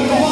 아, 감사합니다.